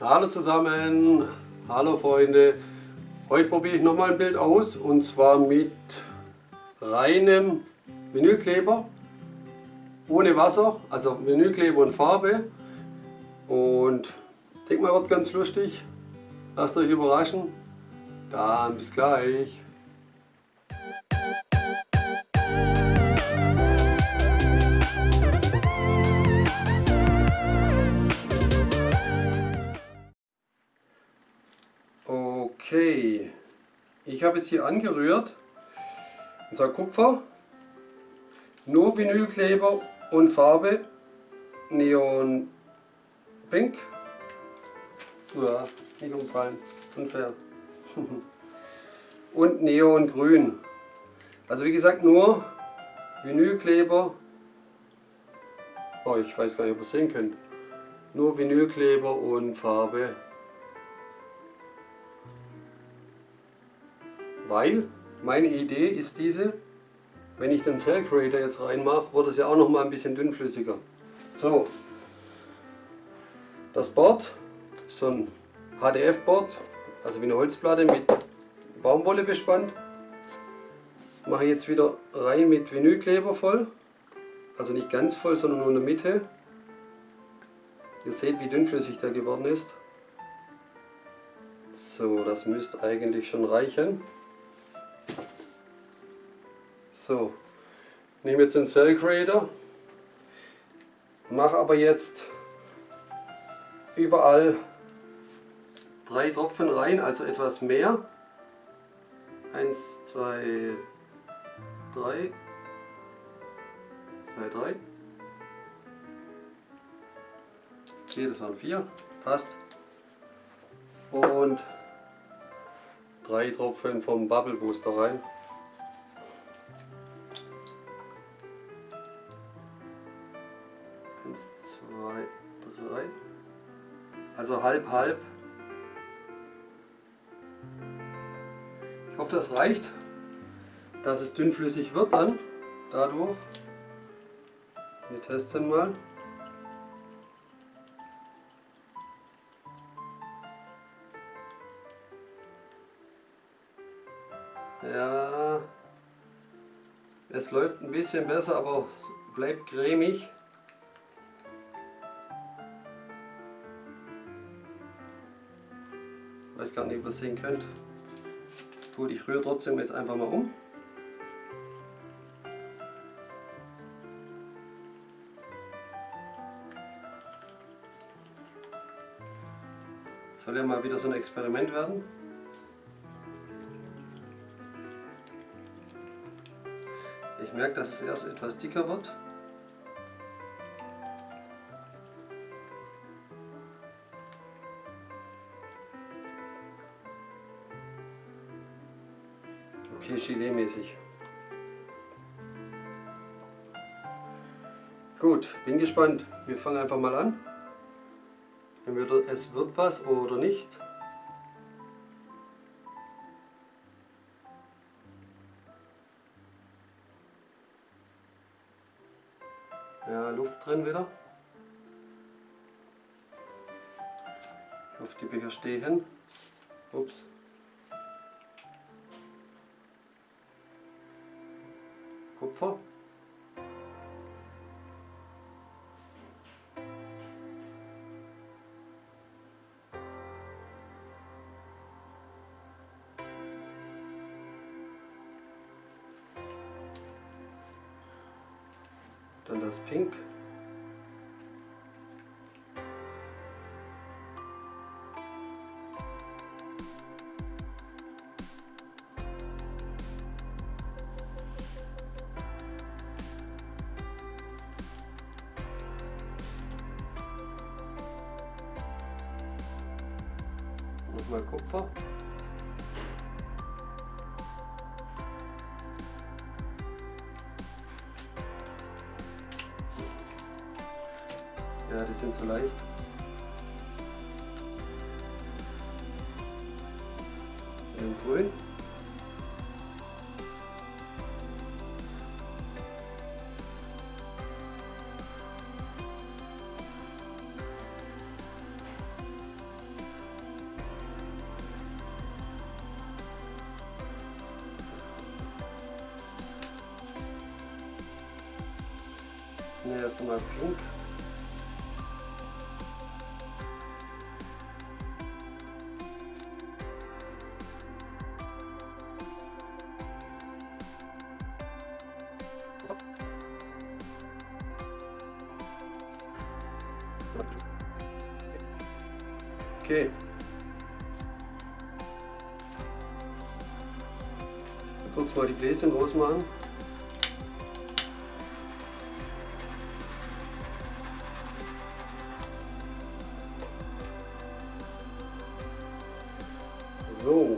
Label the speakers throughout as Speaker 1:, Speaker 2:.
Speaker 1: Hallo zusammen, hallo Freunde. Heute probiere ich nochmal ein Bild aus und zwar mit reinem Vinylkleber, ohne Wasser, also Vinylkleber und Farbe. Und ich denke mal, wird ganz lustig. Lasst euch überraschen. Dann bis gleich. Habe jetzt hier angerührt, unser Kupfer, nur Vinylkleber und Farbe, Neon Pink, ja, nicht umfallen, unfair, und Neon Grün. Also wie gesagt nur Vinylkleber, oh ich weiß gar nicht, ob ihr es sehen könnt, nur Vinylkleber und Farbe Weil meine Idee ist diese, wenn ich den Cell Creator jetzt reinmache, wird es ja auch noch mal ein bisschen dünnflüssiger. So, das Board, so ein HDF-Board, also wie eine Holzplatte mit Baumwolle bespannt. Mache jetzt wieder rein mit Vinylkleber voll, also nicht ganz voll, sondern nur in der Mitte. Ihr seht, wie dünnflüssig der geworden ist. So, das müsste eigentlich schon reichen. So, nehme jetzt den Cell Creator, mache aber jetzt überall drei Tropfen rein, also etwas mehr. Eins, zwei, drei, zwei, drei. Okay, das waren vier, passt. Und drei Tropfen vom Bubble Booster rein. Also halb, halb. Ich hoffe, das reicht, dass es dünnflüssig wird dann dadurch. Wir testen mal. Ja, es läuft ein bisschen besser, aber bleibt cremig. Gar nicht, ob ihr es sehen könnt. Gut, ich rühre trotzdem jetzt einfach mal um. Soll ja mal wieder so ein Experiment werden. Ich merke, dass es erst etwas dicker wird. Okay, Gelee-mäßig. Gut, bin gespannt. Wir fangen einfach mal an. Entweder es wird was oder nicht. Ja, Luft drin wieder. Ich hoffe, die Becher stehen. Ups. Kupfer. Dann das Pink. Nochmal Kupfer. Ja, die sind zu leicht. In grün. Ne, erst einmal pink. Okay. Kurz mal die Gläschen groß So.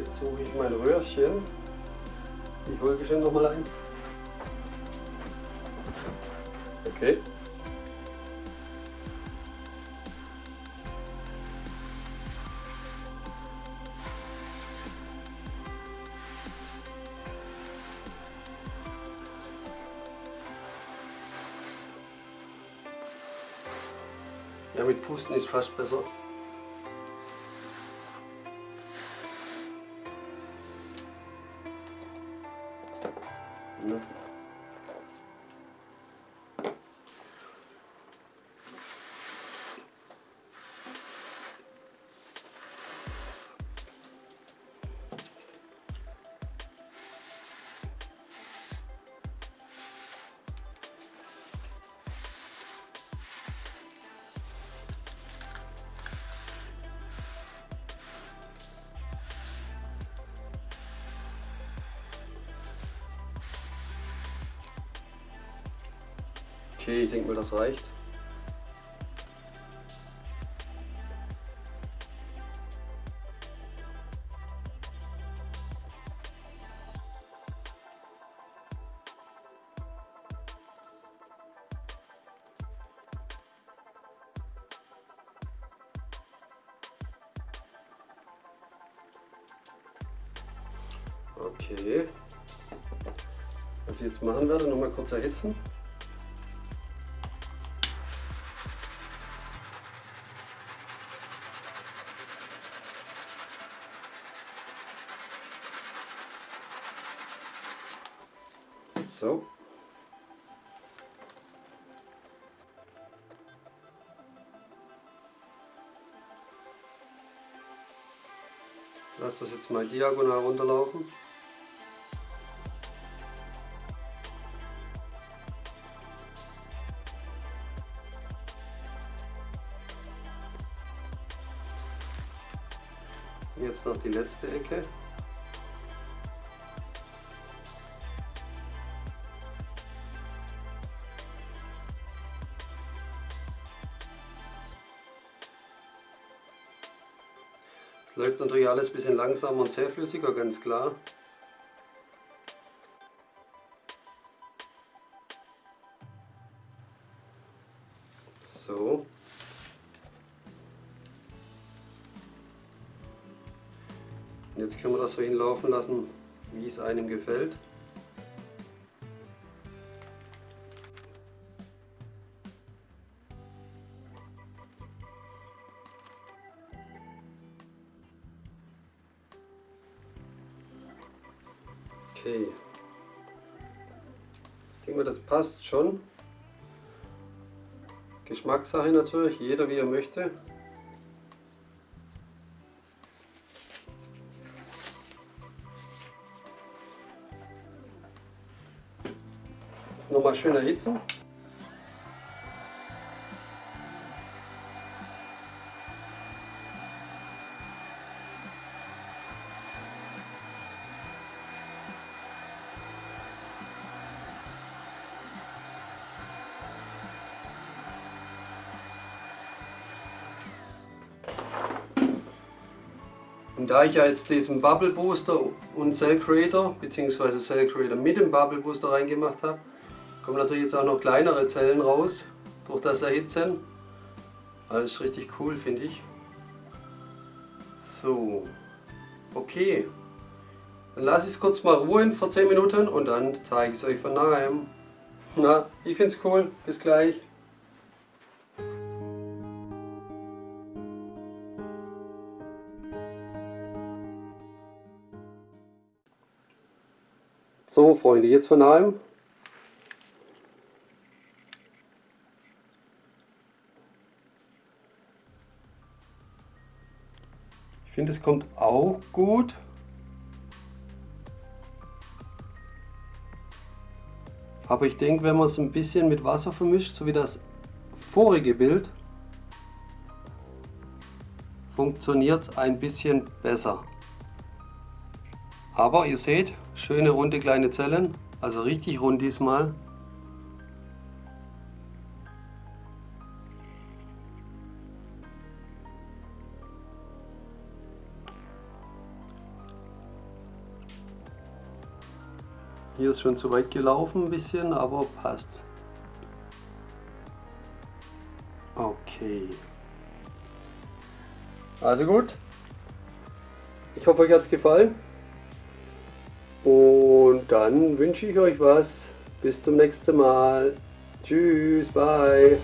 Speaker 1: Jetzt suche ich mein Röhrchen. Ich hole geschwind noch mal ein. Okay. Ja, mit Pusten ist fast besser. Okay, ich denke mal, das reicht. Okay. Was ich jetzt machen werde, noch mal kurz erhitzen. So. Lass das jetzt mal diagonal runterlaufen. Jetzt noch die letzte Ecke. Natürlich alles ein bisschen langsamer und zähflüssiger, ganz klar. So. Und jetzt können wir das so hinlaufen lassen, wie es einem gefällt. Okay. Ich denke mal, das passt schon. Geschmackssache natürlich, jeder wie er möchte. Nochmal schön erhitzen. Und da ich ja jetzt diesen Bubble Booster und Cell Creator bzw. Cell Creator mit dem Bubble Booster reingemacht habe, kommen natürlich jetzt auch noch kleinere Zellen raus durch das Erhitzen. Alles richtig cool finde ich. So, okay. Dann lasse ich es kurz mal ruhen für 10 Minuten und dann zeige ich es euch von nahem. Na, ich finde es cool. Bis gleich. So Freunde, jetzt von einem. Ich finde es kommt auch gut. Aber ich denke, wenn man es ein bisschen mit Wasser vermischt, so wie das vorige Bild, funktioniert es ein bisschen besser. Aber ihr seht, schöne runde kleine Zellen, also richtig rund diesmal. Hier ist schon zu weit gelaufen ein bisschen, aber passt. Okay. Also gut. Ich hoffe, euch hat es gefallen. Und dann wünsche ich euch was. Bis zum nächsten Mal. Tschüss, bye.